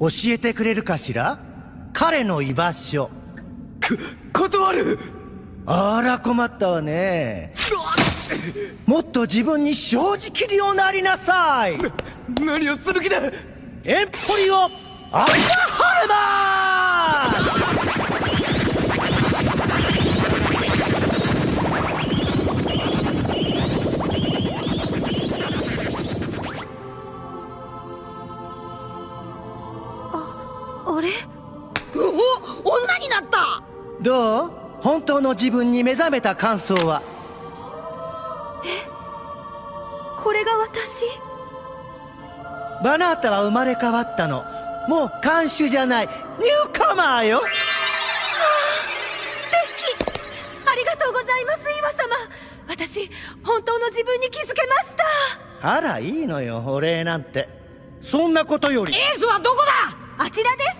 教えてくれるかしら？彼の居場所。断る！あら困ったわね。もっと自分に正直におなりなさい。何をする気だ！エンポリオアイザハルマンれ？お女になった！どう？本当の自分に目覚めた感想は？これが私？バナータは生まれ変わったの。もう看守じゃない。ニューカマーよ！素敵！ありがとうございます岩様。私本当の自分に気づけました。あらいいのよお礼なんて。そんなことより。エースはどこだ？あちらです